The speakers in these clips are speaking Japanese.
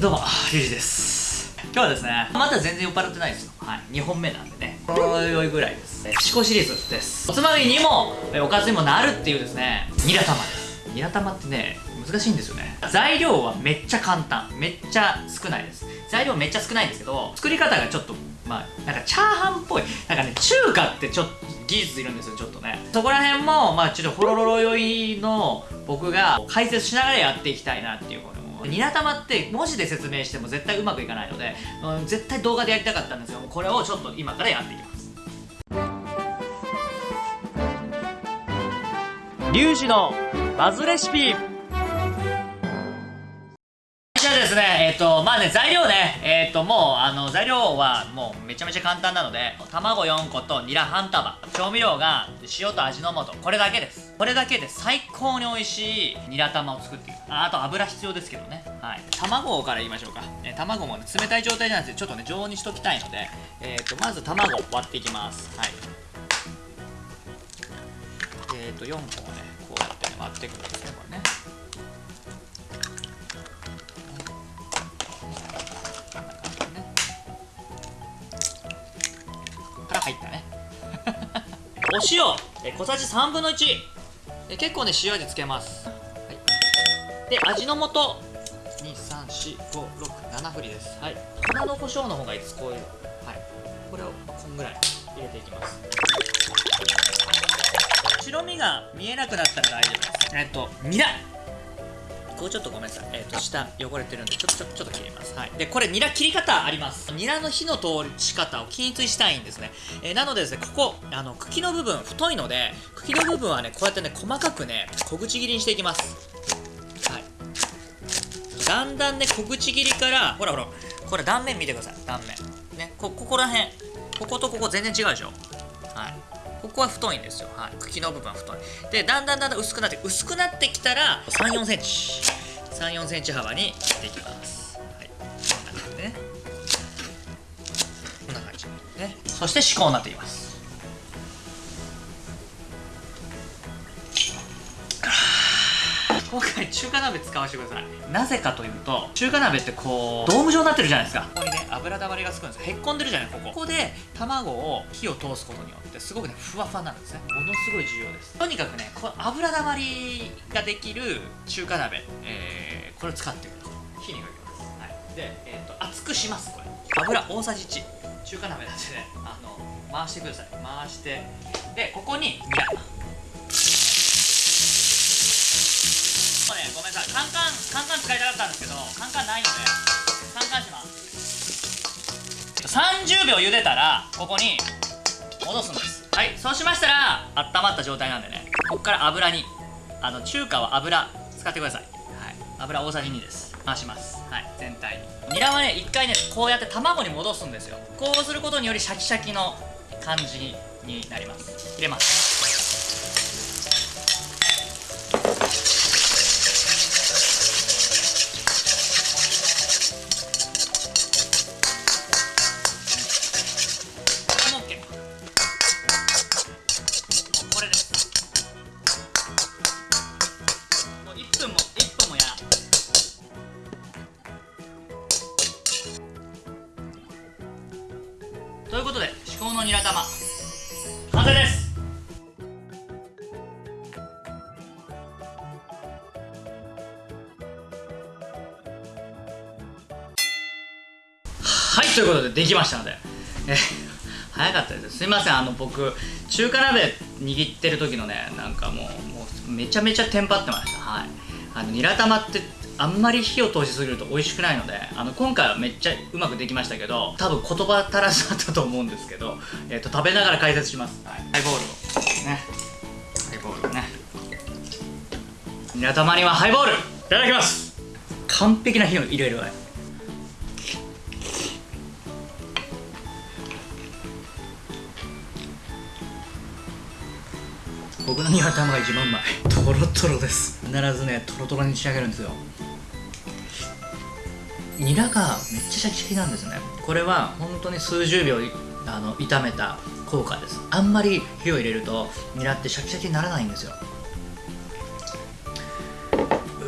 どうもリュウジです。今日はですねまだ全然酔っ払ってないですよ。はい2本目なんでね。ほろ酔いぐらいです。ピシコシリーズです。おつまみにもおかずにもなるっていうですねニラ玉です。ニラ玉ってね難しいんですよね。材料はめっちゃ簡単。めっちゃ少ないです。材料めっちゃ少ないんですけど作り方がちょっとまあなんかチャーハンっぽい。なんかね中華ってちょっと技術いるんですよちょっとね。そこら辺もまあちょっとホロロロ酔いの僕が解説しながらやっていきたいなっていうことニラ玉って文字で説明しても絶対うまくいかないので、うん、絶対動画でやりたかったんですよこれをちょっと今からやっていきますリュウジのバズレシピですね、えっ、ー、と、まあね、材料ね、えっ、ー、と、もう、あの、材料はもうめちゃめちゃ簡単なので、卵4個とニラ半束、調味料が塩と味の素、これだけです。これだけで最高に美味しいニラ玉を作っていく。ああと油必要ですけどね。はい。卵から言いましょうか。え卵もね、冷たい状態じゃなくて、ちょっとね、常温にしときたいので、えっ、ー、と、まず卵割っていきます。はい。えっ、と、4個をね、こうやってね、割っていくんですね、これね。お塩。え小さじ3分の1え結構ね塩味つけます、はい、で味の素。23456振りです。はい。粉の胡椒の方がいいですこういう。はい。これをこんぐらい入れていきます。白身が見えなくなったら大丈夫です。えっとニラこうちょっとごめんなさい。えっ、ー、と、下汚れてるんで、ちょっと、ちょっと、ちょっと切ります。はい。で、これ、ニラ切り方あります。ニラの火の通し方を均一したいんですね。えー、なのでですね、ここ、あの、茎の部分、太いので、茎の部分はね、こうやってね、細かくね、小口切りにしていきます。はい。だんだんね、小口切りから、ほらほら、これ断面見てください。断面。ね、こ、ここら辺。こことここ全然違うでしょ。はい。ここは太いんですよ、はい、茎の部分は太い。でだんだんだんだん薄くなって薄くなってきたら3 4センチ。3 4センチ幅に切っていきます。はい。こんな感じね。こんな感じね。そして至高になっています。今回中華鍋使わせてください。なぜかというと中華鍋ってこうドーム状になってるじゃないですか。ここにね油だまりがつくんです。へっこんでるじゃないここ。ここで卵を火を通すことによってすごくねふわふわなんですね。ものすごい重要です。とにかくねこの油だまりができる中華鍋、えー、これを使ってください火にかけます、はい、で、えーと、と熱くしますこれ。油大さじ1中華鍋なんでねあの回してください。回して。でここにニラごめんなさいカンカンカンカン使いたかったんですけどカンカンないのでカンカンします。30秒茹でたらここに戻すんです。はいそうしましたら温まった状態なんでねここから油にあの中華は油使ってくださいはい油大さじ2です回します。はい全体に。ニラはね一回ねこうやって卵に戻すんですよ。こうすることによりシャキシャキの感じになります。入れますいうことで至高のニラ玉。完成です。はいということでできましたので。え早かったです。すいません。あの僕中華鍋握ってる時のねなんかもうもうめちゃめちゃテンパってました。はい。あのニラ玉ってあんまり火を通しすぎると美味しくないのであの今回はめっちゃうまくできましたけど多分言葉足らずだったと思うんですけど、えーと、食べながら解説します、はい、ハイボールを。ね。ハイボールをね。皆様にはハイボール。いただきます。完璧な火を入れるわ僕のニワ玉が一番うまい。トロトロです。必ずねトロトロに仕上げるんですよニラがめっちゃシャキシャキなんですね。これは本当に数十秒あの炒めた効果です。あんまり火を入れるとニラってシャキシャキにならないんですよ。う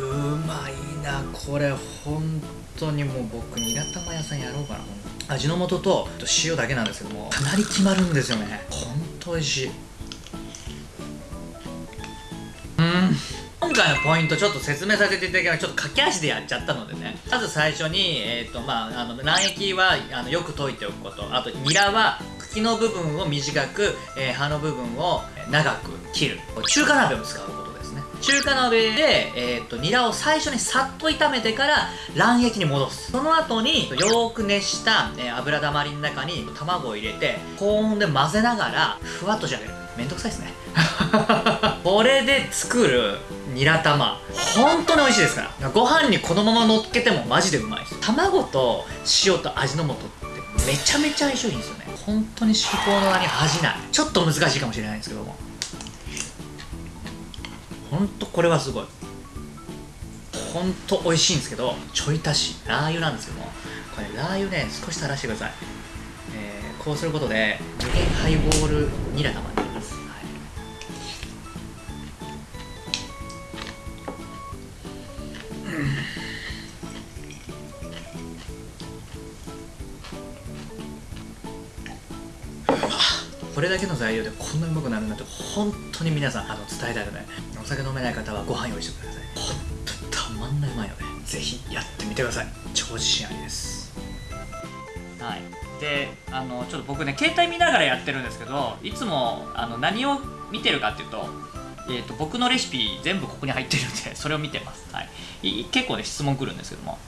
まいな。これ本当にもう僕ニラ玉屋さんやろうかな。味の素と塩だけなんですけどもかなり決まるんですよね。本当美味しい。回のポイントちょっと説明させていただきます。ちょっと駆け足でやっちゃったのでね。まず最初に、えーとまあ、あの卵液はあのよく溶いておくこと。あとニラは茎の部分を短く、えー、葉の部分を長く切る。中華鍋を使うことですね。中華鍋で、えーと、ニラを最初にさっと炒めてから卵液に戻す。その後によーく熱した、えー、油だまりの中に卵を入れて高温で混ぜながらふわっと仕上げる。めんどくさいですね。これで作るニラ玉本当に美味しいですから。ご飯にこのまま乗っけてもマジでうまい。卵と塩と味の素ってめちゃめちゃ相性いいんですよね。本当に至高の名に恥じない。ちょっと難しいかもしれないんですけども。本当これはすごい。本当美味しいんですけどちょい足しラー油なんですけどもこれラー油ね少し垂らしてください、えー、こうすることで無限ハイボールニラ玉これだけの材料でこんなうまくなるなんて本当に皆さんあの伝えたいのでお酒飲めない方はご飯用意してください。本当にたまんないうまいのでぜひやってみてください。超自信ありです。はい。であのちょっと僕ね携帯見ながらやってるんですけどいつもあの何を見てるかっていうと,、えーと、僕のレシピ全部ここに入ってるんでそれを見てます、はい、結構ね質問来るんですけども。